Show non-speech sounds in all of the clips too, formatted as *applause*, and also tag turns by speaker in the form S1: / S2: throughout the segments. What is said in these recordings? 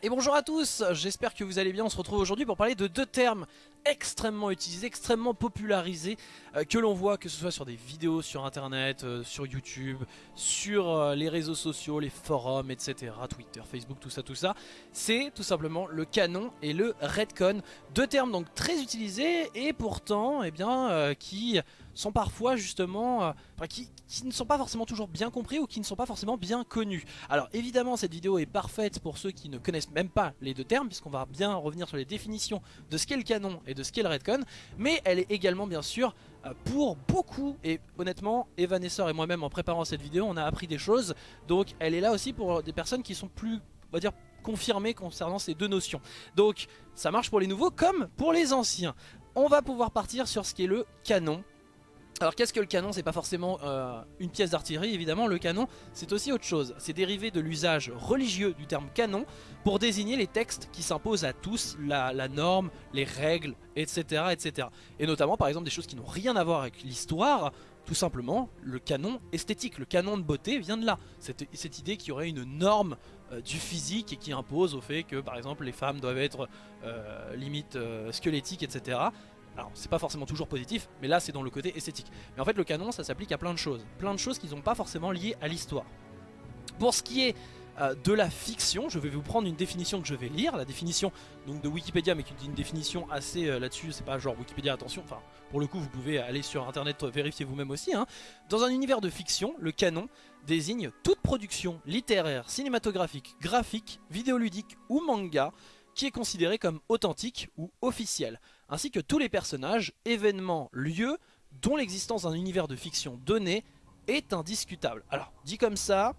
S1: Et bonjour à tous, j'espère que vous allez bien, on se retrouve aujourd'hui pour parler de deux termes extrêmement utilisés, extrêmement popularisés euh, que l'on voit que ce soit sur des vidéos sur internet, euh, sur YouTube, sur euh, les réseaux sociaux, les forums, etc. Twitter, Facebook, tout ça, tout ça. C'est tout simplement le canon et le redcon, deux termes donc très utilisés et pourtant eh bien, qui sont parfois justement, euh, qui, ne sont pas forcément toujours bien compris ou qui ne sont pas forcément bien connus. Alors évidemment cette vidéo est parfaite pour ceux qui ne connaissent même pas les deux termes puisqu'on va bien revenir sur les définitions de ce qu'est le canon et de ce qu'est le redcon, mais elle est également bien sûr euh, pour beaucoup et honnêtement Evanessor et moi-même en préparant cette vidéo on a appris des choses. Donc elle est là aussi pour des personnes qui sont plus on va dire confirmées concernant ces deux notions. Donc ça marche pour les nouveaux comme pour les anciens. On va pouvoir partir sur ce qui est le canon alors qu'est-ce que le canon C'est pas forcément euh, une pièce d'artillerie évidemment, le canon c'est aussi autre chose. C'est dérivé de l'usage religieux du terme canon pour désigner les textes qui s'imposent à tous, la, norme, les règles, etc., etc. Et notamment par exemple des choses qui n'ont rien à voir avec l'histoire, tout simplement le canon esthétique, le canon de beauté vient de là. Cette, idée qu'il y aurait une norme euh, du physique et qui impose au fait que par exemple les femmes doivent être euh, limite squelettiques, etc. Alors c'est pas forcément toujours positif, mais là c'est dans le côté esthétique. Mais en fait le canon ça s'applique à plein de choses, plein de choses qui ne pas forcément liées à l'histoire. Pour ce qui est euh, de la fiction, je vais vous prendre une définition que je vais lire, la définition de Wikipédia, mais qui dit une définition assez euh, là-dessus, c'est pas genre Wikipédia, attention, enfin pour le coup vous pouvez aller sur internet vérifier vous-même aussi. Hein. Dans un univers de fiction, le canon désigne toute production littéraire, cinématographique, graphique, vidéoludique ou manga qui est considéré comme authentique ou officiel, ainsi que tous les personnages, événements, lieux dont l'existence d'un univers de fiction donné est indiscutable. Alors, dit comme ça,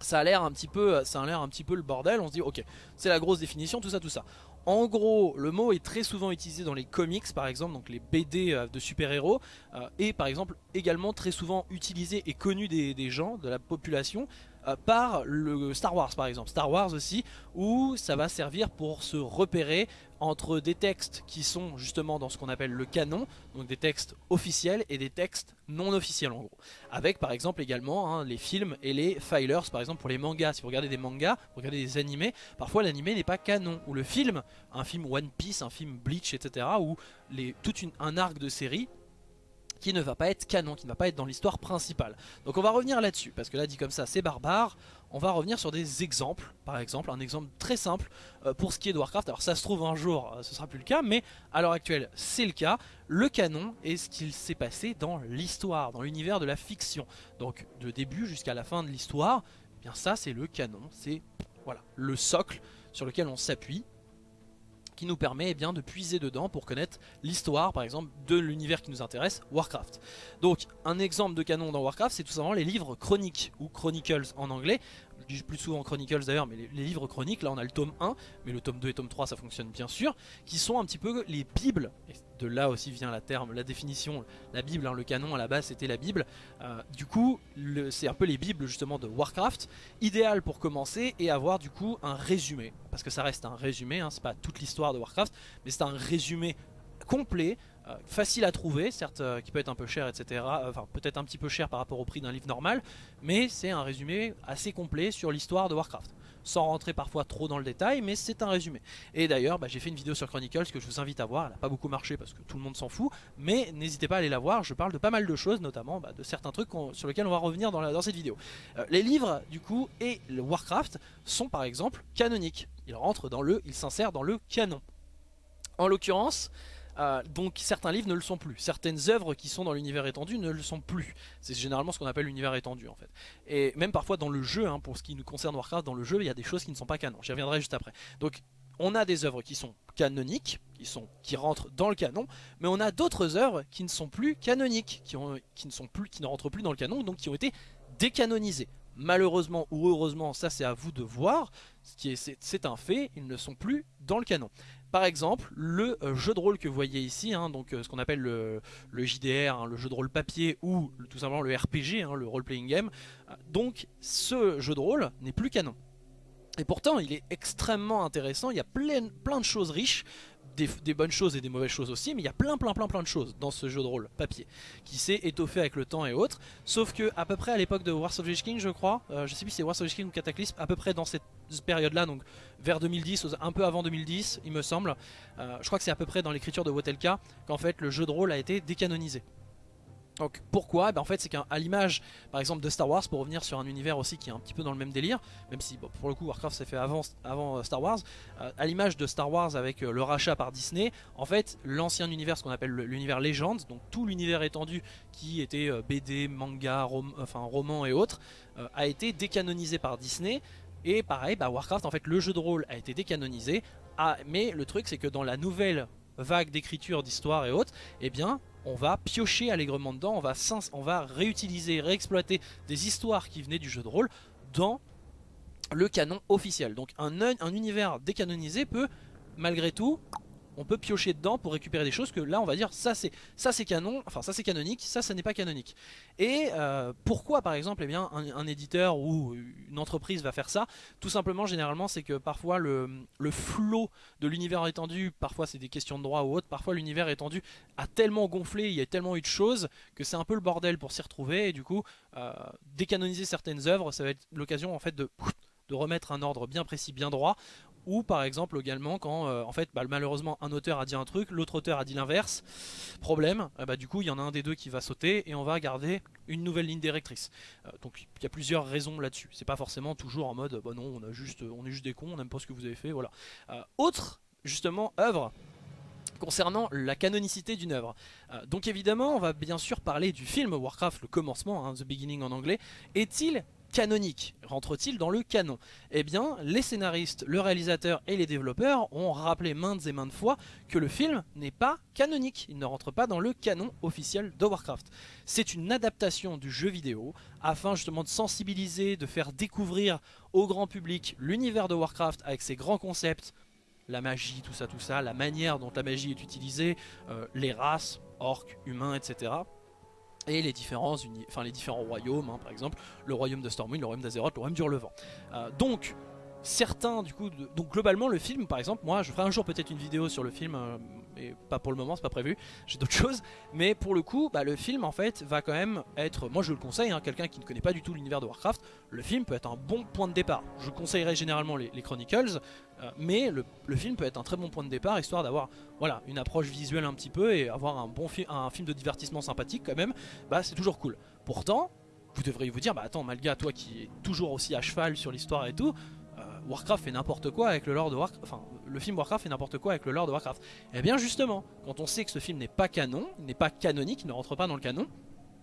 S1: ça a l'air un petit peu un petit peu le bordel, on se dit ok, c'est la grosse définition, tout ça, tout ça. En gros, le mot est très souvent utilisé dans les comics par exemple, donc les BD euh, de super-héros, euh, et par exemple également très souvent utilisé et connu des gens, de la population, euh, par le Star Wars par exemple, Star Wars aussi, où ça va servir pour se repérer entre des textes qui sont justement dans ce qu'on appelle le canon, donc des textes officiels et des textes non officiels en gros. Avec par exemple également hein, les films et les filers par exemple pour les mangas. Si vous regardez des mangas, vous regardez des animés, parfois l'animé n'est pas canon. Ou le film, un film One Piece, un film Bleach, etc. Ou tout un arc de série qui ne va pas être canon, qui ne va pas être dans l'histoire principale. Donc on va revenir là-dessus, parce que là dit comme ça c'est barbare, on va revenir sur des exemples, par exemple un exemple très simple euh, pour ce qui est de Warcraft, alors ça se trouve un jour euh, ce sera plus le cas, mais à l'heure actuelle c'est le cas, le canon est ce qu'il s'est passé dans l'histoire, dans l'univers de la fiction, donc de début jusqu'à la fin de l'histoire, eh bien ça c'est le canon, c'est voilà le socle sur lequel on s'appuie qui nous permet eh de puiser dedans pour connaître l'histoire par exemple de l'univers qui nous intéresse, Warcraft. Donc un exemple de canon dans Warcraft c'est tout simplement les livres chroniques ou chronicles en anglais je dis plus souvent Chronicles d'ailleurs, mais les, livres chroniques, là on a le tome 1, mais le tome 2 et tome 3 ça fonctionne bien sûr, qui sont un petit peu les bibles, et de là aussi vient la terme, la définition, la bible, hein, le canon à la base c'était la bible, euh, du coup c'est un peu les bibles justement de Warcraft, idéal pour commencer et avoir du coup un résumé, parce que ça reste un résumé, hein, c'est pas toute l'histoire de Warcraft, mais c'est un résumé complet facile à trouver, certes euh, qui peut être un peu cher, etc. Euh, enfin peut-être un petit peu cher par rapport au prix d'un livre normal, mais c'est un résumé assez complet sur l'histoire de Warcraft. Sans rentrer parfois trop dans le détail, mais c'est un résumé. Et d'ailleurs, bah, j'ai fait une vidéo sur Chronicles que je vous invite à voir. Elle n'a pas beaucoup marché parce que tout le monde s'en fout, mais n'hésitez pas à aller la voir. Je parle de pas mal de choses, notamment bah, de certains trucs sur lesquels on va revenir dans, dans cette vidéo. les livres, du coup, et le Warcraft sont par exemple canoniques. Ils rentrent dans le, ils s'insèrent dans le canon. En l'occurrence, euh, donc certains livres ne le sont plus. Certaines œuvres qui sont dans l'univers étendu ne le sont plus. C'est généralement ce qu'on appelle l'univers étendu en fait. Et même parfois dans le jeu, hein, pour ce qui nous concerne Warcraft, dans le jeu il y a des choses qui ne sont pas canon. J'y reviendrai juste après. Donc on a des œuvres qui sont canoniques, qui, sont, qui rentrent dans le canon, mais on a d'autres œuvres qui ne sont plus canoniques, qui, ont, qui, ne sont plus, qui ne rentrent plus dans le canon, donc qui ont été décanonisées. Malheureusement ou heureusement, ça c'est à vous de voir, c'est un fait, ils ne sont plus dans le canon. Par exemple, le euh, jeu de rôle que vous voyez ici, hein, euh, ce qu'on appelle le, JDR, hein, le jeu de rôle papier ou tout simplement le RPG, hein, le role-playing game, euh, donc ce jeu de rôle n'est plus canon. Et pourtant, il est extrêmement intéressant, il y a plein de choses riches des, bonnes choses et des mauvaises choses aussi, mais il y a plein plein plein plein de choses dans ce jeu de rôle papier qui s'est étoffé avec le temps et autres. Sauf que à peu près à l'époque de Wars of the King, je crois, euh, je sais plus si c'est Wars of the King ou Cataclysme, à peu près dans cette période-là, donc vers 2010, un peu avant 2010, il me semble. Euh, je crois que c'est à peu près dans l'écriture de Wotelka qu'en fait le jeu de rôle a été décanonisé. Donc pourquoi ben En fait c'est qu'à l'image par exemple de Star Wars, pour revenir sur un univers aussi qui est un petit peu dans le même délire, même si pour le coup Warcraft s'est fait avant, avant euh, Star Wars, euh, à l'image de Star Wars avec euh, le rachat par Disney, en fait l'ancien univers, ce qu'on appelle l'univers légende, donc tout l'univers étendu qui était BD, manga, enfin roman et autres, a été décanonisé par Disney. Et pareil, bah, Warcraft en fait le jeu de rôle a été décanonisé, ah, mais le truc c'est que dans la nouvelle vague d'écriture, d'histoire et autres, eh bien on va piocher allègrement dedans, on va, réutiliser, réexploiter des histoires qui venaient du jeu de rôle dans le canon officiel. Donc un univers décanonisé peut malgré tout on peut piocher dedans pour récupérer des choses que là on va dire ça c'est ça c'est canon, enfin ça c'est canonique, ça ça n'est pas canonique. Et euh, pourquoi par exemple eh bien, un, éditeur ou une entreprise va faire ça? Tout simplement généralement c'est que parfois le, le flot de l'univers étendu, parfois c'est des questions de droit ou autre, parfois l'univers étendu a tellement gonflé, il y a tellement eu de choses que c'est un peu le bordel pour s'y retrouver. Et du coup euh, décanoniser certaines œuvres ça va être l'occasion en fait de de remettre un ordre bien précis, bien droit, ou par exemple également quand euh, en fait bah, malheureusement un auteur a dit un truc, l'autre auteur a dit l'inverse, problème, euh, bah, du coup il y en a un des deux qui va sauter et on va garder une nouvelle ligne directrice. Euh, donc il y a plusieurs raisons là-dessus, c'est pas forcément toujours en mode bah non on, a juste, on est juste des cons, on n'aime pas ce que vous avez fait, voilà. autre justement œuvre concernant la canonicité d'une œuvre. donc évidemment, on va bien sûr parler du film Warcraft, le commencement, hein, The Beginning en anglais. Est-il canonique rentre-t-il dans le canon? Eh bien, les scénaristes, le réalisateur et les développeurs ont rappelé maintes et maintes fois que le film n'est pas canonique, il ne rentre pas dans le canon officiel de Warcraft. C'est une adaptation du jeu vidéo afin justement de sensibiliser, de faire découvrir au grand public l'univers de Warcraft avec ses grands concepts, la magie, tout ça, tout ça, la manière dont la magie est utilisée, euh, les races, orques, humains, etc et les, différences, enfin, les différents royaumes, hein, par exemple, le royaume de Stormwind, le royaume d'Azeroth, le royaume du Relevant. Euh, donc, certains, du coup, donc globalement, le film, par exemple, moi, je ferai un jour peut-être une vidéo sur le film, euh, pas pour le moment, c'est pas prévu, j'ai d'autres *laughs* choses, mais pour le coup, bah, le film, en fait, va quand même être, moi je le conseille, hein, quelqu'un qui ne connaît pas du tout l'univers de Warcraft, le film peut être un bon point de départ. Je conseillerais généralement les, Chronicles, euh, mais le, film peut être un très bon point de départ, histoire d'avoir voilà, une approche visuelle un petit peu et avoir un film, de divertissement sympathique quand même, bah c'est toujours cool. Pourtant, vous devriez vous dire, bah attends, Malga, toi qui es toujours aussi à cheval sur l'histoire et tout, Warcraft fait n'importe quoi avec le lore de Warcraft, enfin le film Warcraft fait n'importe quoi avec le lore de Warcraft. Eh bien justement, quand on sait que ce film n'est pas canon, n'est pas canonique, ne rentre pas dans le canon,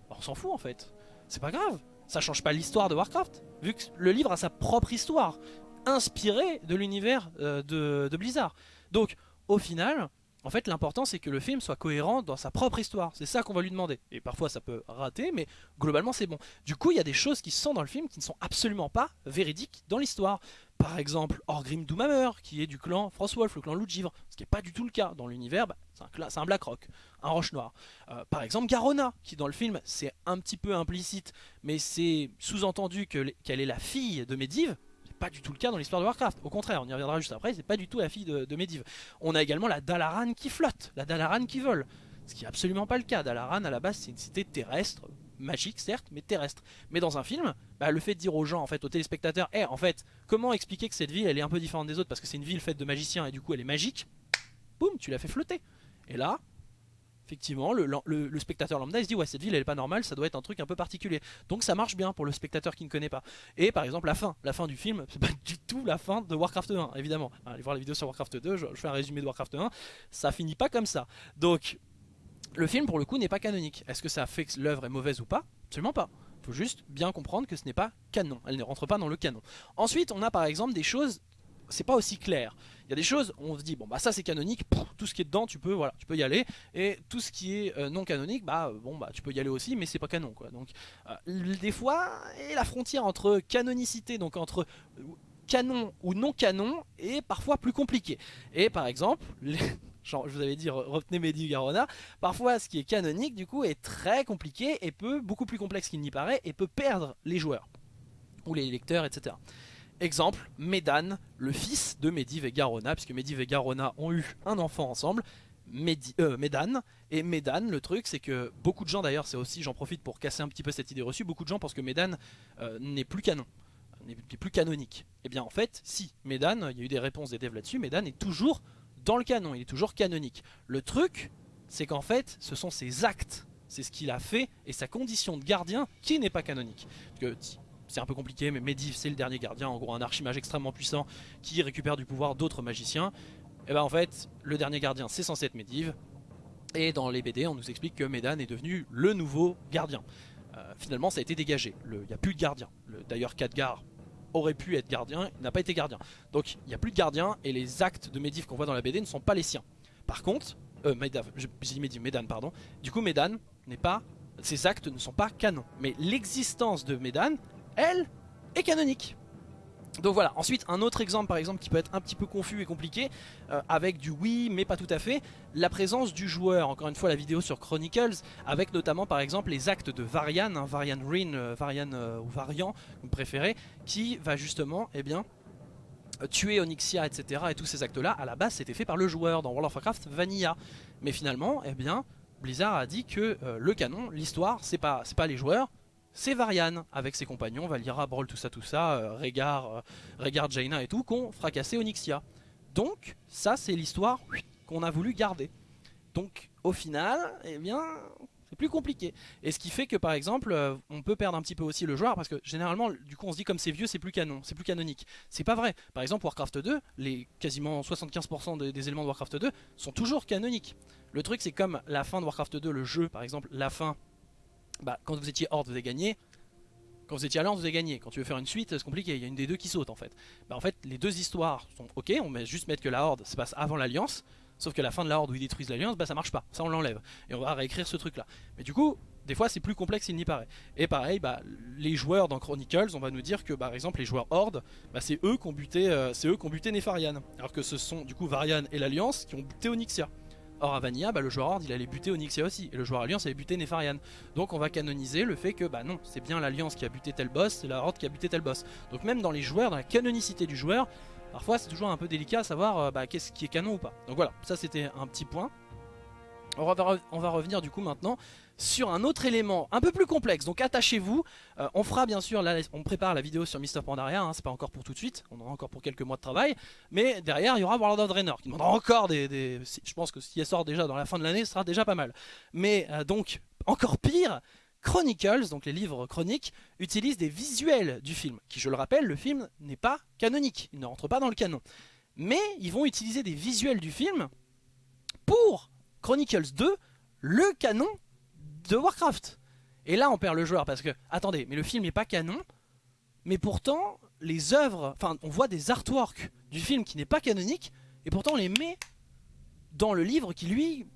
S1: bah, on s'en fout en fait. C'est pas grave, ça change pas l'histoire de Warcraft, vu que le livre a sa propre histoire, inspirée de l'univers euh, de Blizzard. Donc au final, en fait, l'important c'est que le film soit cohérent dans sa propre histoire. C'est ça qu'on va lui demander. Et parfois ça peut rater, mais globalement c'est bon. Du coup, il y a des choses qui sont dans le film qui ne sont absolument pas véridiques dans l'histoire. Par exemple, Orgrim Doomhammer, qui est du clan Frostwolf, le clan Loup de Givre. Ce qui n'est pas du tout le cas. Dans l'univers, bah, c'est un, Black Rock, un Roche Noir. Euh, par exemple, Garona, qui dans le film, c'est un petit peu implicite, mais c'est sous-entendu qu'elle est la fille de Medivh pas du tout le cas dans l'histoire de Warcraft. Au contraire, on y reviendra juste après, c'est pas du tout la fille de, Medivh. On a également la Dalaran qui flotte, la Dalaran qui vole. Ce qui est absolument pas le cas. Dalaran, à la base, c'est une cité terrestre, magique certes, mais terrestre. Mais dans un film, bah, le fait de dire aux gens, en fait, aux téléspectateurs, eh, en fait, comment expliquer que cette ville, elle est un peu différente des autres parce que c'est une ville faite de magiciens et du coup elle est magique, boum, tu l'as fait flotter. Et là, effectivement, le, spectateur lambda se dit ouais cette ville elle est pas normale, ça doit être un truc un peu particulier. Donc ça marche bien pour le spectateur qui ne connaît pas. Et par exemple la fin, la fin du film, c'est pas *laughs* du tout la fin de Warcraft 1 évidemment. Allez voir la vidéo sur Warcraft 2, je, fais un résumé de Warcraft 1, ça finit pas comme ça. Donc le film pour le coup n'est pas canonique. Est-ce que ça fait que l'œuvre est mauvaise ou pas? Absolument pas. Faut juste bien comprendre que ce n'est pas canon, elle ne rentre pas dans le canon. Ensuite on a par exemple des choses c'est pas aussi clair. Il y a des choses, on se dit bon bah ça c'est canonique, tout ce qui est dedans tu peux voilà, tu peux y aller et tout ce qui est euh, non canonique bah bon bah tu peux y aller aussi mais c'est pas canon quoi. Donc euh, des fois la frontière entre canonicité donc entre canon ou non canon est parfois plus compliquée. Et par exemple, *laughs* je vous avais dit retenez Mehdi Garona, parfois ce qui est canonique du coup est très compliqué et peut beaucoup plus complexe qu'il n'y paraît et peut perdre les joueurs ou les lecteurs etc. Exemple, Médan, le fils de Medivh et Garona, puisque Medivh et Garona ont eu un enfant ensemble, Medi euh, Médan. Et Médan, le truc, c'est que beaucoup de gens, d'ailleurs, c'est aussi, j'en profite pour casser un petit peu cette idée reçue, beaucoup de gens pensent que Médan euh, n'est plus canon, n'est plus canonique. Et eh bien en fait, si, Médan, il y a eu des réponses des devs là-dessus, Médan est toujours dans le canon, il est toujours canonique. Le truc, c'est qu'en fait, ce sont ses actes, c'est ce qu'il a fait, et sa condition de gardien qui n'est pas canonique. C'est un peu compliqué, mais Medivh c'est le dernier gardien, en gros un archimage extrêmement puissant qui récupère du pouvoir d'autres magiciens. Et ben en fait, le dernier gardien c'est censé être Medivh, et dans les BD on nous explique que Medan est devenu le nouveau gardien. Euh, finalement ça a été dégagé, il n'y a plus de gardien. D'ailleurs Khadgar aurait pu être gardien, il n'a pas été gardien. Donc il n'y a plus de gardien, et les actes de Medivh qu'on voit dans la BD ne sont pas les siens. Par contre, euh, j'ai dit Medivh, Medan pardon, du coup Medan n'est pas, ses actes ne sont pas canons. Mais l'existence de Medan elle, est canonique. Donc voilà, ensuite un autre exemple par exemple qui peut être un petit peu confus et compliqué euh, avec du oui mais pas tout à fait, la présence du joueur, encore une fois la vidéo sur Chronicles avec notamment par exemple les actes de Varian, hein, Varian Rin, euh, Varian euh, ou Varian, vous préférez, qui va justement eh bien, tuer Onyxia etc et tous ces actes là à la base c'était fait par le joueur dans World of Warcraft Vanilla. Mais finalement eh Blizzard a dit que le canon, l'histoire c'est pas, pas les joueurs c'est Varian avec ses compagnons, Valira, Brawl, tout ça, tout ça, euh, Régard, euh, Jaina et tout, qu'on fracassé Onyxia. Donc, ça c'est l'histoire qu'on a voulu garder. Donc, au final, eh bien, c'est plus compliqué. Et ce qui fait que par exemple, euh, on peut perdre un petit peu aussi le joueur parce que généralement, du coup, on se dit comme c'est vieux, c'est plus canon, c'est plus canonique. C'est pas vrai. Par exemple, Warcraft 2, les quasiment 75% des, des, éléments de Warcraft 2 sont toujours canoniques. Le truc, c'est comme la fin de Warcraft 2, le jeu, par exemple, la fin bah, quand vous étiez Horde, vous avez gagné. Quand vous étiez Alliance, vous avez gagné. Quand tu veux faire une suite, c'est compliqué. Il y a une des deux qui saute en fait. Bah, en fait, les deux histoires sont ok. On va juste mettre que la Horde se passe avant l'Alliance. Sauf que la fin de la Horde où ils détruisent l'Alliance, bah ça marche pas. Ça, on l'enlève. Et on va réécrire ce truc là. Mais du coup, des fois, c'est plus complexe qu'il n'y paraît. Et pareil, bah, les joueurs dans Chronicles, on va nous dire que par exemple, les joueurs Horde, c'est eux qui ont buté, euh, c'est eux qui ont buté Nefarian. Alors que ce sont du coup Varian et l'Alliance qui ont buté Onyxia. Or à Vanilla, bah, le joueur Horde il allait buter Onyxia aussi, et le joueur Alliance allait buter Nefarian. Donc on va canoniser le fait que bah non, c'est bien l'Alliance qui a buté tel boss, c'est la Horde qui a buté tel boss. Donc même dans les joueurs, dans la canonicité du joueur, parfois c'est toujours un peu délicat à savoir euh, bah, qu'est-ce qui est canon ou pas. Donc voilà, ça c'était un petit point. On va, on va revenir du coup maintenant sur un autre élément un peu plus complexe. Donc attachez-vous. Euh, on fera bien sûr, on prépare la vidéo sur Mister Pandaria. Hein, c'est pas encore pour tout de suite. On aura encore pour quelques mois de travail. Mais derrière, il y aura World of Draenor qui demandera encore des. je pense que si sort déjà dans la fin de l'année, ce sera déjà pas mal. Mais euh, donc, encore pire. Chronicles, donc les livres chroniques, utilisent des visuels du film, qui je le rappelle, le film n'est pas canonique, il ne rentre pas dans le canon. Mais ils vont utiliser des visuels du film pour Chronicles 2, le canon de Warcraft. Et là on perd le joueur parce que, attendez, mais le film n'est pas canon, mais pourtant les œuvres, enfin on voit des artworks du film qui n'est pas canonique, et pourtant on les met dans le livre qui lui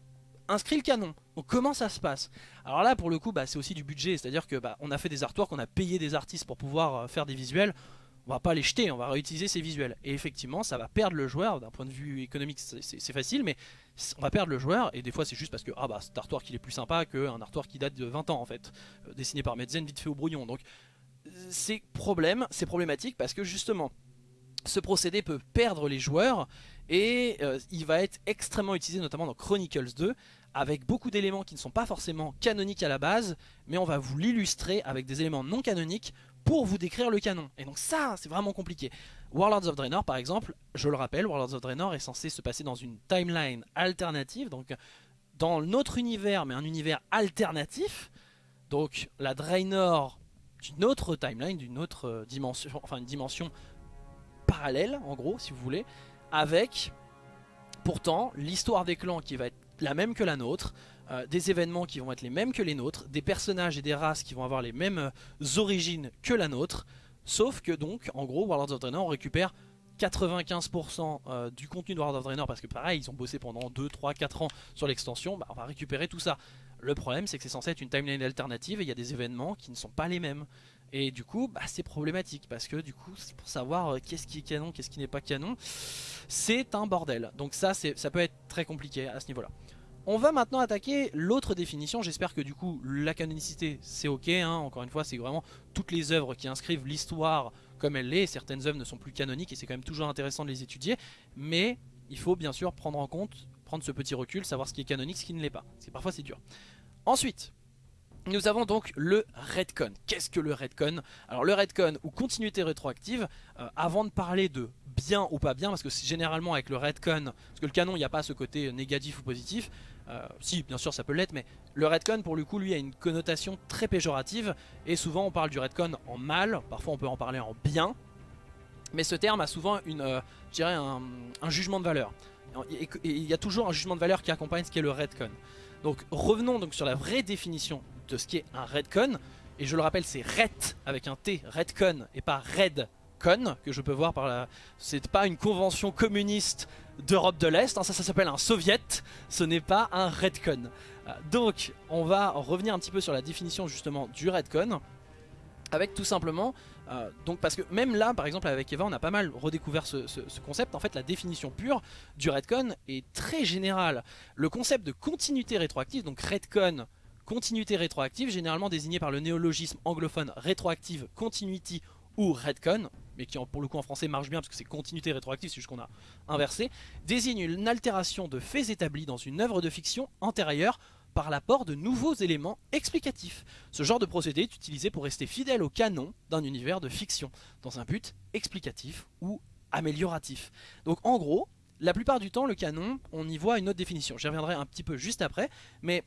S1: inscrit le canon. Donc comment ça se passe? Alors là pour le coup bah, c'est aussi du budget, c'est à dire que bah, on a fait des artworks, on a payé des artistes pour pouvoir euh, faire des visuels, on va pas les jeter, on va réutiliser ces visuels. Et effectivement, ça va perdre le joueur, d'un point de vue économique c'est facile, mais on va perdre le joueur, et des fois c'est juste parce que ah bah, cet artwork il est plus sympa qu'un artwork qui date de 20 ans en fait, euh, dessiné par Medzen vite fait au brouillon. Donc c'est problème, c'est problématique parce que justement, ce procédé peut perdre les joueurs, et euh, il va être extrêmement utilisé notamment dans Chronicles 2, avec beaucoup d'éléments qui ne sont pas forcément canoniques à la base, mais on va vous l'illustrer avec des éléments non canoniques pour vous décrire le canon. Et donc ça, c'est vraiment compliqué. Warlords of Draenor, par exemple, je le rappelle, Warlords of Draenor est censé se passer dans une timeline alternative, donc dans notre univers, mais un univers alternatif. Donc la Draenor d'une autre timeline, d'une autre euh, dimension, enfin une dimension parallèle, en gros, si vous voulez, avec pourtant l'histoire des clans qui va être la même que la nôtre, euh, des événements qui vont être les mêmes que les nôtres, des personnages et des races qui vont avoir les mêmes euh, origines que la nôtre, sauf que donc, en gros, Warlords of Draenor, on récupère 95% euh, du contenu de World of Draenor parce que pareil ils ont bossé pendant 2, 3, 4 ans sur l'extension, bah, on va récupérer tout ça. Le problème c'est que c'est censé être une timeline alternative et il y a des événements qui ne sont pas les mêmes. Et du coup bah, c'est problématique parce que du coup pour savoir qu'est-ce qui est canon, qu'est-ce qui n'est pas canon, c'est un bordel. Donc ça, ça peut être très compliqué à ce niveau là. On va maintenant attaquer l'autre définition, j'espère que du coup la canonicité c'est ok, hein. encore une fois c'est vraiment toutes les œuvres qui inscrivent l'histoire comme elle l'est, certaines œuvres ne sont plus canoniques et c'est quand même toujours intéressant de les étudier, mais il faut bien sûr prendre en compte, prendre ce petit recul, savoir ce qui est canonique, ce qui ne l'est pas, parfois c'est dur. Ensuite, nous avons donc le Redcon. Qu'est-ce que le Redcon? Alors le Redcon ou continuité rétroactive, euh, avant de parler de bien ou pas bien, parce que généralement avec le Redcon, parce que le canon il n'y a pas ce côté négatif ou positif, euh, si bien sûr ça peut l'être, mais le Redcon pour le coup lui a une connotation très péjorative, et souvent on parle du Redcon en mal, parfois on peut en parler en bien, mais ce terme a souvent une, euh, un, un, jugement de valeur. Il y a toujours un jugement de valeur qui accompagne ce qui est le Redcon. Donc revenons donc sur la vraie définition de ce qui est un Redcon. Et je le rappelle, c'est Ret avec un T, Redcon, et pas Redcon, que je peux voir par là. C'est pas une convention communiste d'Europe de l'Est, hein, ça, ça s'appelle un soviet, ce n'est pas un Redcon. Euh, donc, on va revenir un petit peu sur la définition justement du Redcon, avec tout simplement, euh, donc parce que même là, par exemple avec Eva, on a pas mal redécouvert ce, ce, concept. En fait, la définition pure du Redcon est très générale. Le concept de continuité rétroactive, donc Redcon, Continuité rétroactive, généralement désignée par le néologisme anglophone rétroactive, continuity ou redcon, mais qui pour le coup en français marche bien parce que c'est continuité rétroactive, c'est juste qu'on a inversé, désigne une altération de faits établis dans une œuvre de fiction antérieure par l'apport de nouveaux éléments explicatifs. Ce genre de procédé est utilisé pour rester fidèle au canon d'un univers de fiction, dans un but explicatif ou amélioratif. Donc en gros, la plupart du temps, le canon, on y voit une autre définition. J'y reviendrai un petit peu juste après, mais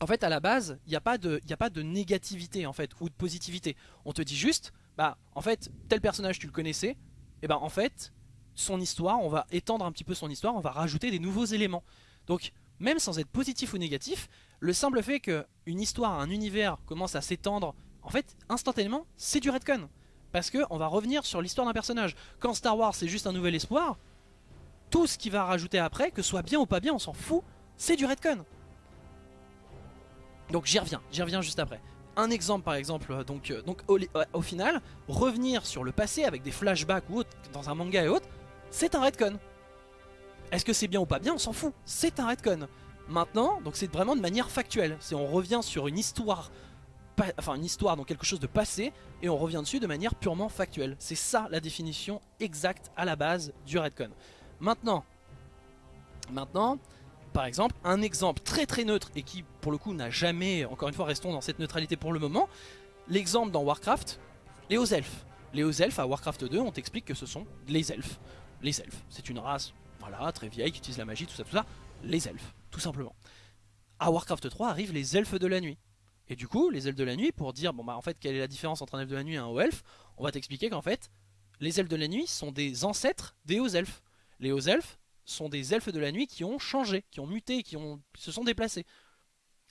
S1: en fait, à la base, il n'y a, pas de, a de négativité en fait, ou de positivité. On te dit juste, bah, en fait, tel personnage, tu le connaissais, et ben en fait, son histoire, on va étendre un petit peu son histoire, on va rajouter des nouveaux éléments. Donc, même sans être positif ou négatif, le simple fait qu'une histoire, un univers commence à s'étendre, en fait, instantanément, c'est du redcon. Parce qu'on va revenir sur l'histoire d'un personnage. Quand Star Wars, c'est juste un nouvel espoir, tout ce qu'il va rajouter après, que ce soit bien ou pas bien, on s'en fout, c'est du redcon. Donc j'y reviens, j'y reviens juste après. Un exemple par exemple, euh, donc, euh, au, final, revenir sur le passé avec des flashbacks ou dans un manga et autres, c'est un redcon. Est-ce que c'est bien ou pas bien On s'en fout, c'est un redcon. Maintenant, donc c'est vraiment de manière factuelle. C'est on revient sur une histoire, enfin une histoire, donc quelque chose de passé, et on revient dessus de manière purement factuelle. C'est ça la définition exacte à la base du redcon. Maintenant, maintenant, par exemple, un exemple très très neutre et qui pour le coup n'a jamais, encore une fois restons dans cette neutralité pour le moment, l'exemple dans Warcraft, les hauts elfes. Les hauts elfes à Warcraft 2, on t'explique que ce sont les elfes. Les elfes, c'est une race, voilà, très vieille, qui utilise la magie, tout ça, tout ça. Les elfes, tout simplement. À Warcraft 3 arrivent les elfes de la nuit. Et du coup, les elfes de la nuit, pour dire, bon bah en fait, quelle est la différence entre un elfe de la nuit et un haut elfe, on va t'expliquer qu'en fait, les elfes de la nuit sont des ancêtres des hauts elfes. Les hauts elfes sont des elfes de la nuit qui ont changé, qui ont muté, qui ont, se sont déplacés.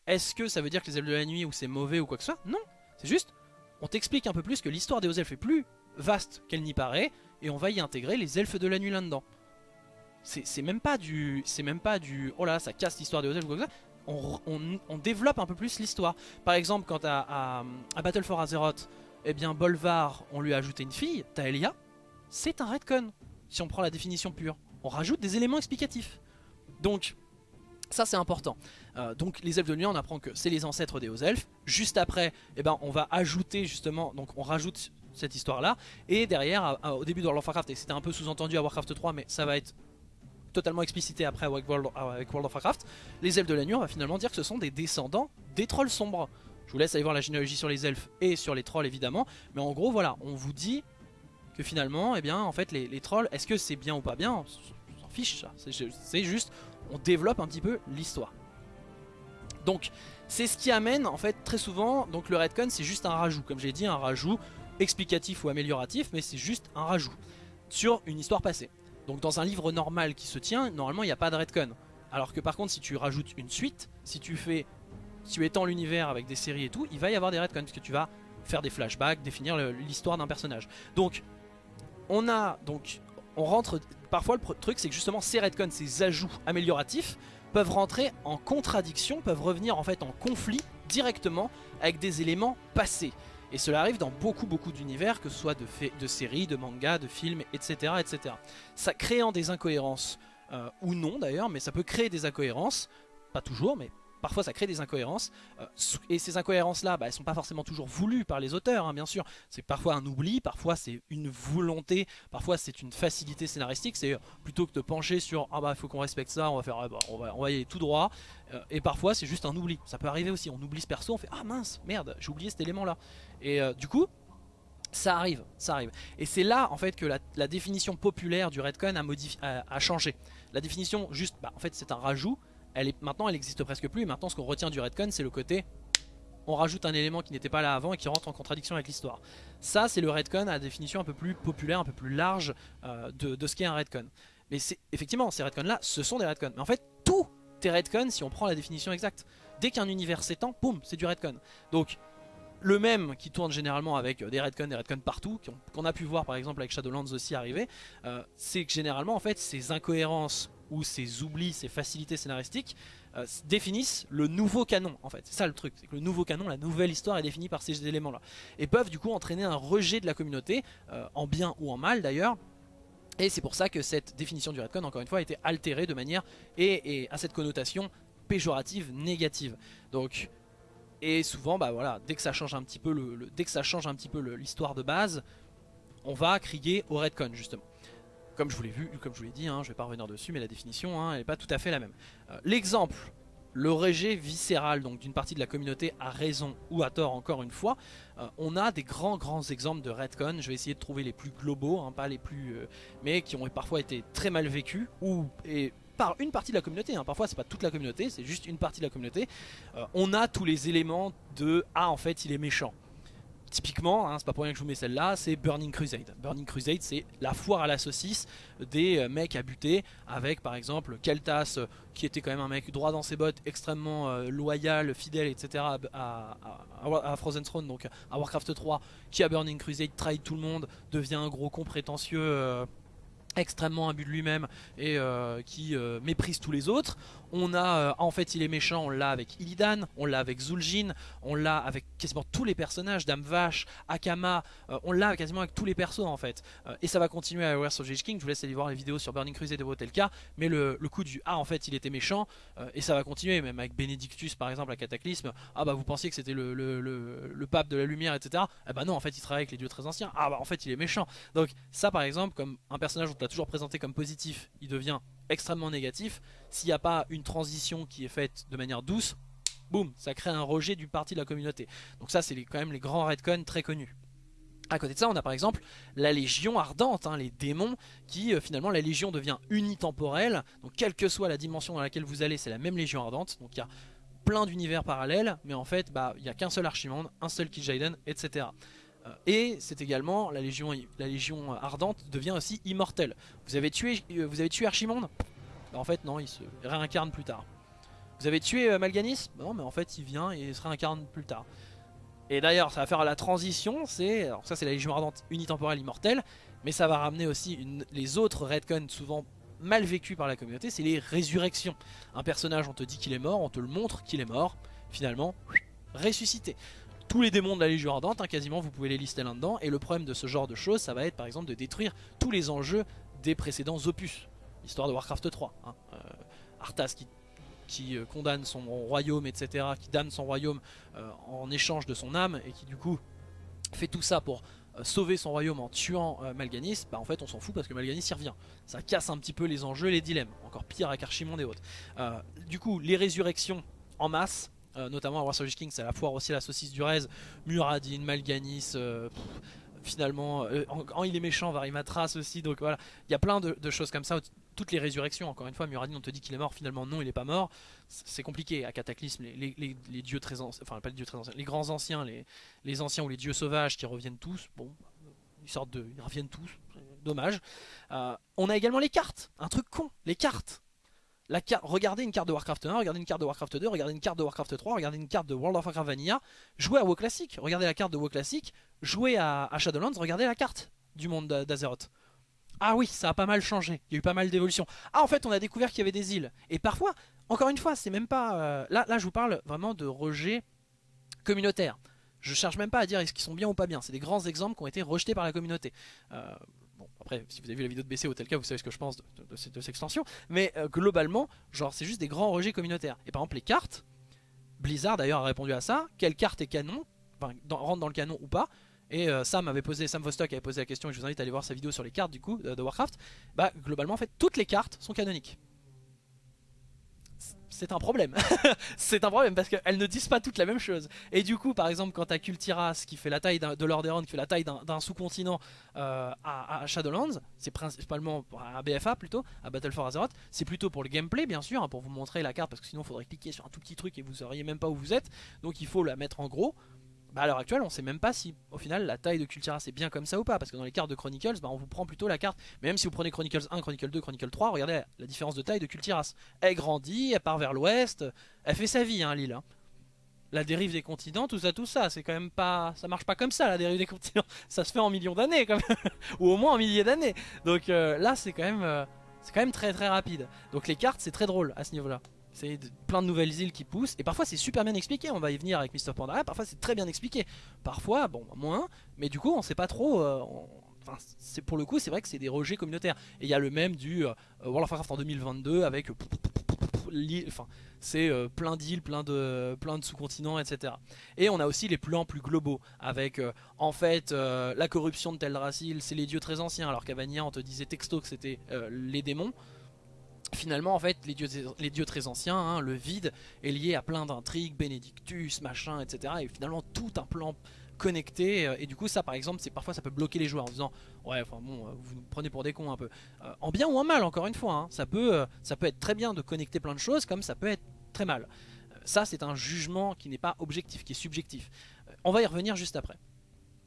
S1: Est-ce que ça veut dire que les elfes de la nuit ou c'est mauvais ou quoi que ce soit? Non, c'est juste, on t'explique un peu plus que l'histoire des hauts elfes est plus vaste qu'elle n'y paraît, et on va y intégrer les elfes de la nuit là-dedans. C'est même pas du... C'est même pas du... Oh là, ça casse l'histoire des elfes ou quoi que ce soit. On, développe un peu plus l'histoire. Par exemple, quand à, à, Battle for Azeroth, eh bien Bolvar, on lui a ajouté une fille, Taelia, c'est un redcon, si on prend la définition pure on rajoute des éléments explicatifs. Donc, ça c'est important. Euh, donc les elfes de nuit, on apprend que c'est les ancêtres des hauts elfes. Juste après, eh ben, on va ajouter justement, donc on rajoute cette histoire là. Et derrière, au début de World of Warcraft, et c'était un peu sous-entendu à Warcraft 3, mais ça va être totalement explicité après avec World, of Warcraft, les elfes de la nuit, on va finalement dire que ce sont des descendants des trolls sombres. Je vous laisse aller voir la généalogie sur les elfes et sur les trolls évidemment, mais en gros voilà, on vous dit que finalement, eh bien, en fait, les, trolls, est-ce que c'est bien ou pas bien? On s'en fiche, ça. C'est juste, on développe un petit peu l'histoire. Donc, c'est ce qui amène, en fait, très souvent, donc le redcon, c'est juste un rajout. Comme j'ai dit, un rajout explicatif ou amélioratif, mais c'est juste un rajout sur une histoire passée. Donc, dans un livre normal qui se tient, normalement, il n'y a pas de redcon. Alors que par contre, si tu rajoutes une suite, si tu fais, si tu étends l'univers avec des séries et tout, il va y avoir des redcons, parce que tu vas faire des flashbacks, définir l'histoire d'un personnage. Donc, on a donc, on rentre, parfois le truc c'est que justement ces redcons, ces ajouts amélioratifs peuvent rentrer en contradiction, peuvent revenir en fait en conflit directement avec des éléments passés. Et cela arrive dans beaucoup beaucoup d'univers, que ce soit de, séries, de mangas, de films, etc. etc. Ça créant des incohérences, euh, ou non d'ailleurs, mais ça peut créer des incohérences, pas toujours, mais parfois ça crée des incohérences, euh, et ces incohérences-là, bah, elles sont pas forcément toujours voulues par les auteurs, hein, bien sûr. C'est parfois un oubli, parfois c'est une volonté, parfois c'est une facilité scénaristique, c'est euh, plutôt que de pencher sur « Ah bah il faut qu'on respecte ça, on va, faire, ah, bah, on, va, on va y aller tout droit euh, Et parfois c'est juste un oubli, ça peut arriver aussi, on oublie ce perso, on fait « Ah mince, merde, j'ai oublié cet élément-là ». Et du coup, ça arrive, ça arrive. Et c'est là en fait que la, définition populaire du Redcon a, a, changé. La définition juste, bah, en fait c'est un rajout, elle est, maintenant elle n'existe presque plus. Et maintenant ce qu'on retient du Redcon c'est le côté on rajoute un élément qui n'était pas là avant et qui rentre en contradiction avec l'histoire. Ça c'est le Redcon à définition un peu plus populaire, un peu plus large euh, de, ce qu'est un Redcon. Mais effectivement ces Redcons là ce sont des Redcons. Mais en fait tout est Redcon si on prend la définition exacte. Dès qu'un univers s'étend, boum, c'est du Redcon. Donc le même qui tourne généralement avec des Redcon, des Redcon partout, qu'on a pu voir par exemple avec Shadowlands aussi arriver, euh, c'est que généralement en fait ces incohérences ou ces oublis, ces facilités scénaristiques euh, définissent le nouveau canon en fait. C'est ça le truc, c'est que le nouveau canon, la nouvelle histoire est définie par ces éléments là. Et peuvent du coup entraîner un rejet de la communauté, euh, en bien ou en mal d'ailleurs, et c'est pour ça que cette définition du Redcon, encore une fois, a été altérée de manière et, à cette connotation péjorative, négative. Donc, et souvent, bah voilà, dès que ça change un petit peu dès que ça change un petit peu l'histoire de base, on va crier au Redcon justement. Comme je vous l'ai vu, comme je vous l'ai dit, hein, je vais pas revenir dessus, mais la définition, hein, n'est pas tout à fait la même. Euh, l'exemple, le rejet viscéral donc d'une partie de la communauté a raison ou à tort encore une fois, euh, on a des grands grands exemples de Redcon, je vais essayer de trouver les plus globaux, hein, pas les plus, euh, mais qui ont parfois été très mal vécus ou et par une partie de la communauté, hein. parfois c'est pas toute la communauté, c'est juste une partie de la communauté, on a tous les éléments de « ah en fait il est méchant ». Typiquement, hein, c'est pas pour rien que je vous mets celle-là, c'est Burning Crusade. Burning Crusade, c'est la foire à la saucisse des euh, mecs à buter, avec par exemple Keltas, euh, qui était quand même un mec droit dans ses bottes, extrêmement euh, loyal, fidèle, etc. À, Frozen Throne, donc à Warcraft 3, qui à Burning Crusade trahit tout le monde, devient un gros con prétentieux extrêmement imbu de lui-même et qui méprise tous les autres. On a, euh, en fait il est méchant, on l'a avec Illidan, on l'a avec Zul'jin, on l'a avec quasiment tous les personnages, Dame Vache, Akama, euh, on l'a quasiment avec tous les persos en fait. Euh, et ça va continuer à Warriors of King, je vous laisse aller voir les vidéos sur Burning Crusade de cas mais le, coup du ah en fait il était méchant, et ça va continuer même avec Benedictus par exemple à Cataclysme, ah bah vous pensiez que c'était le, le, pape de la lumière etc. Eh bah non en fait il travaille avec les dieux très anciens, ah bah en fait il est méchant. Donc ça par exemple comme un personnage on l'a toujours présenté comme positif, il devient extrêmement négatif, s'il n'y a pas une transition qui est faite de manière douce, boum, ça crée un rejet du parti de la communauté. Donc ça c'est quand même les grands redcons très connus. À côté de ça, on a par exemple la Légion Ardente, hein, les démons, qui euh, finalement la Légion devient unitemporelle. Donc quelle que soit la dimension dans laquelle vous allez, c'est la même Légion Ardente. Donc il y a plein d'univers parallèles, mais en fait, bah, il n'y a qu'un seul Archimonde, un seul Kil'jaeden, etc. Euh, et c'est également, la Légion, la Légion Ardente devient aussi immortelle. Vous avez tué, euh, Archimonde? Bah, En fait non, il se réincarne plus tard. Vous avez tué euh, Malganis? Bah, Non mais en fait il vient et se réincarne plus tard. Et d'ailleurs ça va faire la transition, c'est alors ça c'est la Légion Ardente unitemporelle immortelle, mais ça va ramener aussi les autres Redcon souvent mal vécus par la communauté, c'est les résurrections. Un personnage on te dit qu'il est mort, on te le montre qu'il est mort, finalement ressuscité tous les démons de la Légion Ardente, hein, quasiment vous pouvez les lister là-dedans. Et le problème de ce genre de choses, ça va être par exemple de détruire tous les enjeux des précédents opus. Histoire de Warcraft 3. Hein. Euh, Arthas qui, euh, condamne son royaume, etc. Qui damne son royaume euh, en échange de son âme et qui du coup fait tout ça pour sauver son royaume en tuant Malganis, bah en fait on s'en fout parce que Malganis y revient. Ça casse un petit peu les enjeux, les dilemmes. Encore pire avec Archimonde et autres. du coup, les résurrections en masse, euh, notamment à Warsaw King, c'est la foire aussi la saucisse du Rez, Muradin, Malganis, euh, finalement, euh, en, il est méchant, Varimatras aussi, donc voilà, il y a plein de, choses comme ça, toutes les résurrections, encore une fois, Muradin on te dit qu'il est mort, finalement non, il est pas mort, c'est compliqué, à Cataclysme, les, dieux très enfin pas les dieux les grands anciens, les, anciens ou les dieux sauvages qui reviennent tous, bon, ils sortent de, ils reviennent tous, dommage. on a également les cartes, un truc con, les cartes regardez une carte de Warcraft 1, regardez une carte de Warcraft 2, regardez une carte de Warcraft 3, regardez une carte de World of Warcraft Vanilla, jouez à WoW Classic, regardez la carte de WoW Classic, jouez à, Shadowlands, regardez la carte du monde d'Azeroth. Ah oui, ça a pas mal changé, il y a eu pas mal d'évolutions. Ah en fait on a découvert qu'il y avait des îles. Et parfois, encore une fois, c'est même pas... Euh, là, là je vous parle vraiment de rejet communautaire. Je cherche même pas à dire est-ce qu'ils sont bien ou pas bien. C'est des grands exemples qui ont été rejetés par la communauté. Euh, Bon, après, si vous avez vu la vidéo de BC, auquel cas, vous savez ce que je pense de, cette, extension. Mais euh, globalement, genre, c'est juste des grands rejets communautaires. Et par exemple, les cartes, Blizzard d'ailleurs a répondu à ça, quelle carte est canon, enfin rentre dans le canon ou pas, et euh, Sam avait posé, Sam Vostok avait posé la question, et je vous invite à aller voir sa vidéo sur les cartes du coup de Warcraft, bah globalement en fait toutes les cartes sont canoniques c'est un problème. *laughs* c'est un problème parce qu'elles ne disent pas toutes la même chose. Et du coup, par exemple, quand t'as Kultiras qui fait la taille de Lordaeron, qui fait la taille d'un sous-continent euh, à, Shadowlands, c'est principalement à BFA plutôt, à Battle for Azeroth, c'est plutôt pour le gameplay bien sûr, hein, pour vous montrer la carte parce que sinon il faudrait cliquer sur un tout petit truc et vous sauriez même pas où vous êtes. Donc il faut la mettre en gros. Bah à l'heure actuelle on sait même pas si au final la taille de Kultira c'est bien comme ça ou pas parce que dans les cartes de Chronicles bah, on vous prend plutôt la carte même si vous prenez Chronicles 1, Chronicles 2, Chronicles 3 regardez la différence de taille de Kultiras elle grandit, elle part vers l'ouest elle fait sa vie hein l'île hein. la dérive des continents tout ça tout ça c'est quand même pas ça marche pas comme ça la dérive des continents. *laughs* Ça se fait en millions d'années quand même. *laughs* Ou au moins en milliers d'années. Donc euh, là c'est quand même euh, c'est quand même très très rapide. Donc les cartes c'est très drôle à ce niveau là c'est plein de nouvelles îles qui poussent. Et parfois c'est super bien expliqué, on va y venir avec Mr. Pandora. Parfois c'est très bien expliqué. Parfois, bon, moins. Mais du coup on sait pas trop... Euh, enfin, c'est pour le coup c'est vrai que c'est des rejets communautaires. Et il y a le même du euh, World of Warcraft en 2022 avec... Enfin, c'est euh, plein d'îles, plein de, plein de sous-continents, etc. Et on a aussi les plans plus globaux, avec en fait la corruption de Teldrassil, c'est les dieux très anciens, alors qu'Avania on te disait texto que c'était les démons finalement en fait les dieux, très anciens, hein, le vide est lié à plein d'intrigues, Benedictus, machin, etc. Et finalement tout un plan connecté euh, et du coup ça par exemple c'est parfois ça peut bloquer les joueurs en disant ouais enfin bon euh, vous nous prenez pour des cons un peu. Euh, en bien ou en mal encore une fois hein, ça peut ça peut être très bien de connecter plein de choses comme ça peut être très mal. Ça c'est un jugement qui n'est pas objectif qui est subjectif. On va y revenir juste après.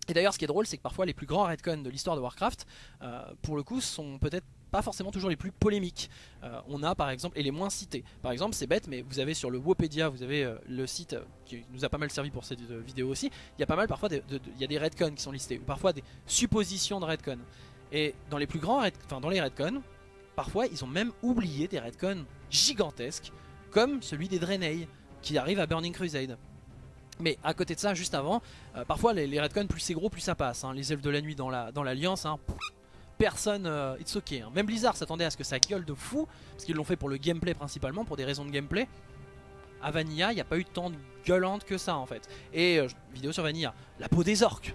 S1: Et d'ailleurs ce qui est drôle c'est que parfois les plus grands redcons de l'histoire de Warcraft pour le coup sont peut-être pas forcément toujours les plus polémiques. Euh, on a par exemple, et les moins cités. Par exemple, c'est bête, mais vous avez sur le Wopedia, vous avez euh, le site euh, qui nous a pas mal servi pour cette vidéo aussi. Il y a pas mal parfois, il y a des redcons qui sont listés, ou parfois des suppositions de redcon. Et dans les plus grands, enfin dans les redcons, parfois ils ont même oublié des redcons gigantesques, comme celui des Draenei, qui arrive à Burning Crusade. Mais à côté de ça, juste avant, parfois les, les redcons, plus c'est gros, plus ça passe. Hein. Les elfes de la nuit dans l'Alliance, dans hein, personne, euh, it's ok. Hein. Même Blizzard s'attendait à ce que ça gueule de fou, parce qu'ils l'ont fait pour le gameplay principalement, pour des raisons de gameplay. À Vanilla, il n'y a pas eu tant de gueulante que ça en fait. Et euh, vidéo sur Vanilla, la peau des orques.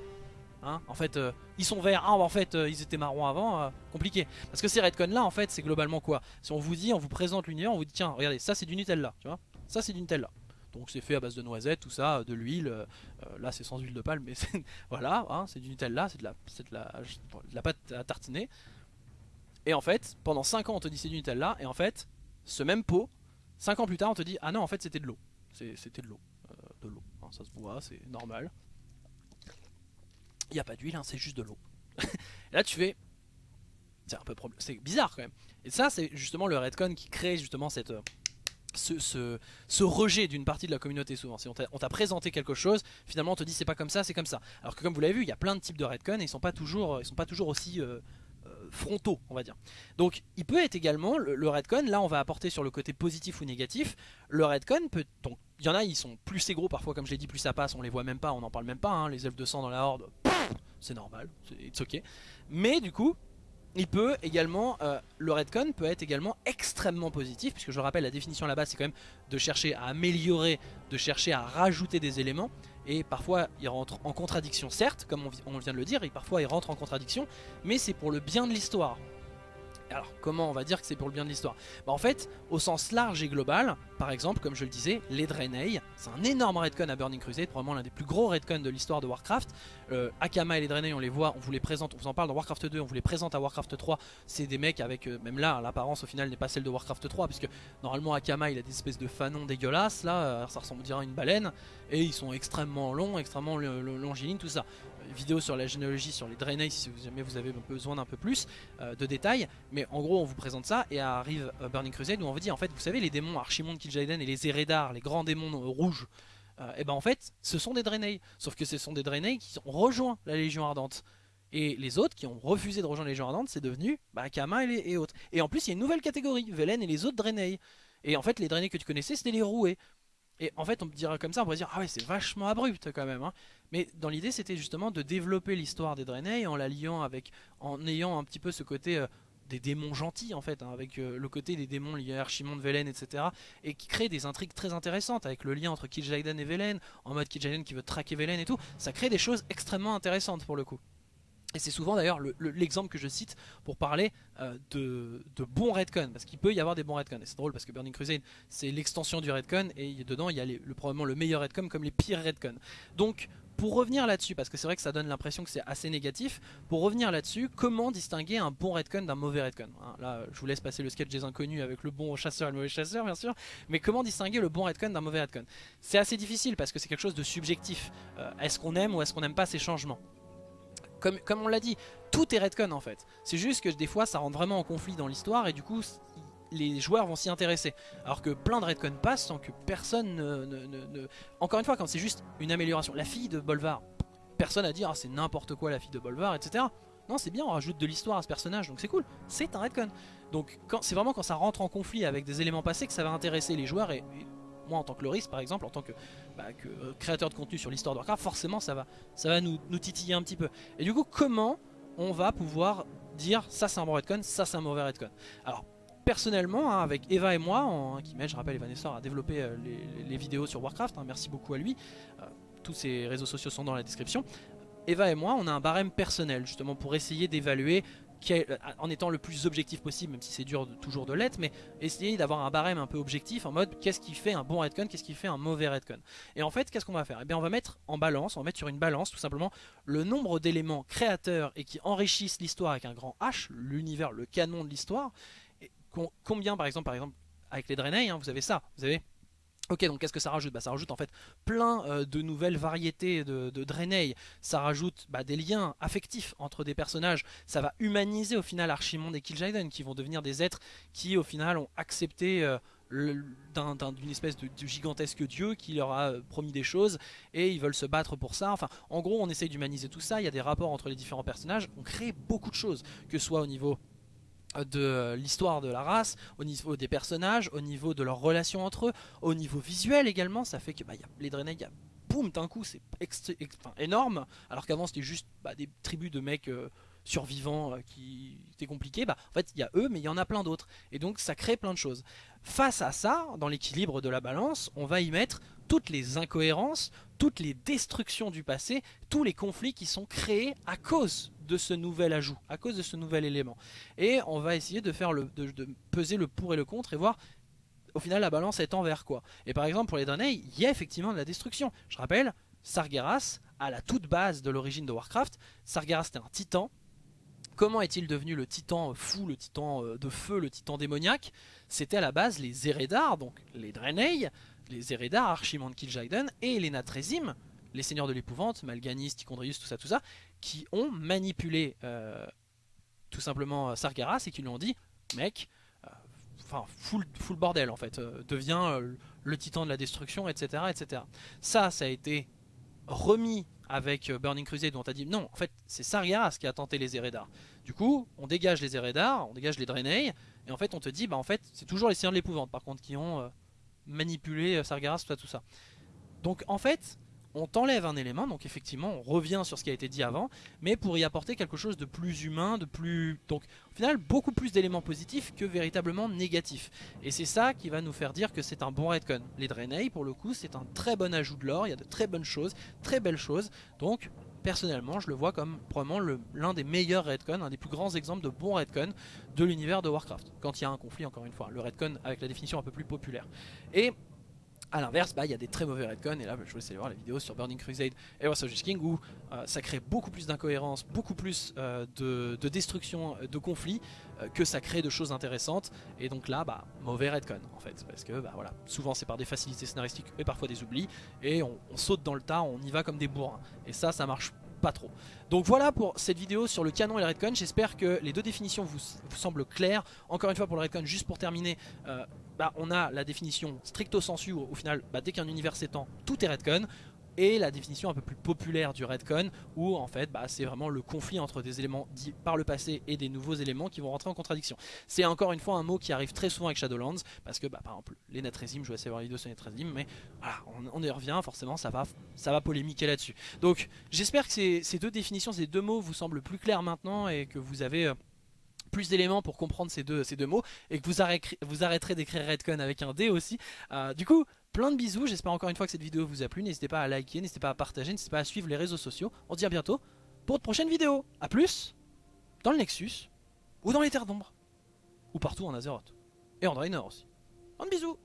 S1: Hein en fait, euh, ils sont verts, ah, en fait, ils étaient marrons avant, compliqué. Parce que ces redcons là, en fait, c'est globalement quoi? Si on vous dit, on vous présente l'univers, on vous dit, tiens, regardez, ça c'est du Nutella, tu vois? Ça c'est du Nutella. Donc c'est fait à base de noisettes, tout ça, de l'huile. Euh, là c'est sans huile de palme, mais *laughs* voilà, hein, c'est du Nutella, c'est de, la, pâte à tartiner. Et en fait, pendant 5 ans on te dit c'est du Nutella, et en fait, ce même pot, 5 ans plus tard on te dit ah non en fait c'était de l'eau. C'était de l'eau. Euh, de l'eau. Hein, ça se voit, c'est normal. Il n'y a pas d'huile, hein, c'est juste de l'eau. *laughs* là tu fais... C'est un peu bizarre quand même. Et ça c'est justement le Redcon qui crée justement cette euh, ce, rejet d'une partie de la communauté souvent. Si on t'a présenté quelque chose, finalement on te dit c'est pas comme ça, c'est comme ça. Alors que comme vous l'avez vu, il y a plein de types de redcon et ils sont pas toujours, ils sont pas toujours aussi euh, euh, frontaux, on va dire. Donc il peut être également, le, redcon, là on va apporter sur le côté positif ou négatif, le redcon peut... Donc il y en a, ils sont plus c'est gros parfois, comme je l'ai dit, plus ça passe, on les voit même pas, on n'en parle même pas, hein. les elfes de sang dans la horde, c'est normal, c'est ok. Mais du coup, il peut également, euh, le redcon peut être également extrêmement positif, puisque je rappelle la définition base c'est quand même de chercher à améliorer, de chercher à rajouter des éléments, et parfois il rentre en contradiction certes, comme on vient de le dire, et parfois il rentre en contradiction, mais c'est pour le bien de l'histoire. Alors comment on va dire que c'est pour le bien de l'histoire? Bah, En fait, au sens large et global, par exemple, comme je le disais, les Draenei, c'est un énorme redcon à Burning Crusade, probablement l'un des plus gros redcons de l'histoire de Warcraft. Euh, Akama et les Draenei, on les voit, on vous les présente, on vous en parle dans Warcraft 2, on vous les présente à Warcraft 3. C'est des mecs avec, euh, même là, l'apparence au final n'est pas celle de Warcraft 3, puisque normalement Akama il a des espèces de fanons dégueulasses, là, euh, ça ressemble à une baleine, et ils sont extrêmement longs, extrêmement longilines, tout ça vidéo sur la généalogie sur les Draenei si jamais vous avez besoin d'un peu plus euh, de détails. Mais en gros, on vous présente ça et arrive euh, Burning Crusade où on vous dit en fait, vous savez, les démons Archimonde, Kil'jaeden et les Eredar, les grands démons euh, rouges, et ben en fait, ce sont des Draenei. Sauf que ce sont des Draenei qui ont rejoint la Légion Ardente. Et les autres qui ont refusé de rejoindre la Légion Ardente, c'est devenu bah, Kama et, autres. Et en plus, il y a une nouvelle catégorie, Velen et les autres Draenei. Et en fait, les Draenei que tu connaissais, c'était les roués. Et en fait, on dira comme ça, on pourrait dire, ah ouais, c'est vachement abrupt quand même. Hein. Mais dans l'idée, c'était justement de développer l'histoire des Draenei en la liant avec, en ayant un petit peu ce côté, euh, des démons gentils en fait, hein, avec euh, le côté des démons liés à Archimonde, Velen, etc. Et qui crée des intrigues très intéressantes avec le lien entre Kil'jaeden et Velen, en mode Kil'jaeden qui veut traquer Velen et tout. Ça crée des choses extrêmement intéressantes pour le coup. Et c'est souvent d'ailleurs l'exemple que je cite pour parler euh, de, bons redcon, parce qu'il peut y avoir des bons redcon. Et c'est drôle parce que Burning Crusade c'est l'extension du redcon, et dedans il y a le, probablement le meilleur redcon comme les pires redcon. Donc pour revenir là-dessus, parce que c'est vrai que ça donne l'impression que c'est assez négatif, pour revenir là-dessus, comment distinguer un bon redcon d'un mauvais redcon hein, Là, je vous laisse passer le sketch des inconnus avec le bon chasseur et le mauvais chasseur, bien sûr, mais comment distinguer le bon redcon d'un mauvais redcon? C'est assez difficile parce que c'est quelque chose de subjectif. Euh, est-ce qu'on aime ou est-ce qu'on n'aime pas ces changements? Comme, on l'a dit, tout est redcon en fait. C'est juste que des fois ça rentre vraiment en conflit dans l'histoire et du coup les joueurs vont s'y intéresser. Alors que plein de redcon passent sans que personne ne, Encore une fois, quand c'est juste une amélioration. La fille de Bolvar, personne à dire ah, c'est n'importe quoi la fille de Bolvar, etc. Non, c'est bien, on rajoute de l'histoire à ce personnage, donc c'est cool. C'est un redcon. Donc c'est vraiment quand ça rentre en conflit avec des éléments passés que ça va intéresser les joueurs et, moi en tant que Loris par exemple, en tant que, bah, euh, créateur de contenu sur l'histoire de Warcraft, forcément ça va, ça va nous, titiller un petit peu. Et du coup, comment on va pouvoir dire ça c'est un bon redcon, ça c'est un mauvais redcon? Alors, personnellement, hein, avec Eva et moi, qui m'aide, je rappelle, Eva Nessor a développé euh, les, vidéos sur Warcraft, hein, merci beaucoup à lui, euh, tous ses réseaux sociaux sont dans la description. Eva et moi, on a un barème personnel, justement, pour essayer d'évaluer en étant le plus objectif possible, même si c'est dur toujours de l'être, mais essayer d'avoir un barème un peu objectif en mode qu'est-ce qui fait un bon redcon, qu'est-ce qui fait un mauvais redcon. Et en fait, qu'est-ce qu'on va faire? Eh bien, on va mettre en balance, on va mettre sur une balance tout simplement le nombre d'éléments créateurs et qui enrichissent l'histoire avec un grand H, l'univers, le canon de l'histoire, combien par exemple, par exemple avec les Draenei, hein, vous avez ça, vous avez Ok, donc qu'est-ce que ça rajoute? Bah, Ça rajoute en fait plein euh, de nouvelles variétés de, de Draenei. Ça rajoute bah, des liens affectifs entre des personnages. Ça va humaniser au final Archimonde et Kil'jaeden qui vont devenir des êtres qui au final ont accepté euh, d'une espèce de, gigantesque dieu qui leur a euh, promis des choses et ils veulent se battre pour ça. Enfin, en gros, on essaye d'humaniser tout ça. Il y a des rapports entre les différents personnages. On crée beaucoup de choses, que ce soit au niveau de l'histoire de la race, au niveau des personnages, au niveau de leurs relations entre eux, au niveau visuel également, ça fait que bah, y a les Draenei, boum, d'un coup c'est énorme, alors qu'avant c'était juste bah, des tribus de mecs euh, survivants euh, qui étaient compliqués, bah, en fait il y a eux mais il y en a plein d'autres, et donc ça crée plein de choses. Face à ça, dans l'équilibre de la balance, on va y mettre toutes les incohérences, toutes les destructions du passé, tous les conflits qui sont créés à cause de ce nouvel ajout, à cause de ce nouvel élément. Et on va essayer de, faire le, de, peser le pour et le contre et voir au final la balance est envers quoi. Et par exemple pour les Draenei, il y a effectivement de la destruction. Je rappelle, Sargeras, à la toute base de l'origine de Warcraft, Sargeras était un titan. Comment est-il devenu le titan fou, le titan euh, de feu, le titan démoniaque? C'était à la base les Eredar, donc les Draenei, les Eredar, Archimand Kil'jaeden et les Natrezim, les seigneurs de l'épouvante, Malganis, Tichondrius, tout ça, tout ça, qui ont manipulé euh, tout simplement euh, Sargeras et qui lui ont dit mec, euh, enfin full, full, bordel en fait, devient le titan de la destruction, etc., etc. Ça, ça a été remis avec Burning Crusade dont on dit non, en fait c'est Sargeras qui a tenté les Eredar. Du coup, on dégage les Eredar, on dégage les Draenei, et en fait on te dit bah en fait c'est toujours les seigneurs de l'épouvante par contre qui ont manipulé Sargeras, tout ça, tout ça. Donc en fait, on t'enlève un élément, donc effectivement on revient sur ce qui a été dit avant, mais pour y apporter quelque chose de plus humain, de plus... Donc au final beaucoup plus d'éléments positifs que véritablement négatifs. Et c'est ça qui va nous faire dire que c'est un bon redcon. Les Draenei pour le coup c'est un très bon ajout de l'or, il y a de très bonnes choses, très belles choses, donc personnellement je le vois comme probablement l'un des meilleurs redcon, un des plus grands exemples de bons redcon de l'univers de Warcraft. Quand il y a un conflit encore une fois, le redcon avec la définition un peu plus populaire. Et a l'inverse, bah, il y a des très mauvais redcon et là je vous laisse aller voir la vidéo sur Burning Crusade et Wars of King où euh, ça crée beaucoup plus d'incohérence, beaucoup plus euh, de, destruction, euh, de conflits que ça crée de choses intéressantes et donc là, bah, mauvais redcon en fait parce que bah, voilà, souvent c'est par des facilités scénaristiques et parfois des oublis et on, saute dans le tas, on y va comme des bourrins et ça, ça marche pas trop. Donc voilà pour cette vidéo sur le canon et le redcon, j'espère que les deux définitions vous, semblent claires. Encore une fois pour le redcon, juste pour terminer, bah, on a la définition stricto sensu, au, final bah, dès qu'un univers s'étend, tout est redcon et la définition un peu plus populaire du Redcon où en fait bah, c'est vraiment le conflit entre des éléments dits par le passé et des nouveaux éléments qui vont rentrer en contradiction. C'est encore une fois un mot qui arrive très souvent avec Shadowlands parce que bah, par exemple les Natresim, je vais essayer voir les vidéos sur Natresim mais voilà, on, y revient forcément ça va, ça va polémiquer là-dessus. Donc j'espère que ces, deux définitions, ces deux mots vous semblent plus clairs maintenant et que vous avez... Euh, plus d'éléments pour comprendre ces deux, ces deux mots et que vous, arrêterez, vous arrêterez d'écrire Redcon avec un D aussi. Euh, du coup, plein de bisous, j'espère encore une fois que cette vidéo vous a plu, n'hésitez pas à liker, n'hésitez pas à partager, n'hésitez pas à suivre les réseaux sociaux. On se dit à bientôt pour de prochaines vidéos. A plus dans le Nexus ou dans les terres d'ombre ou partout en Azeroth et en Draenor aussi. Un bisous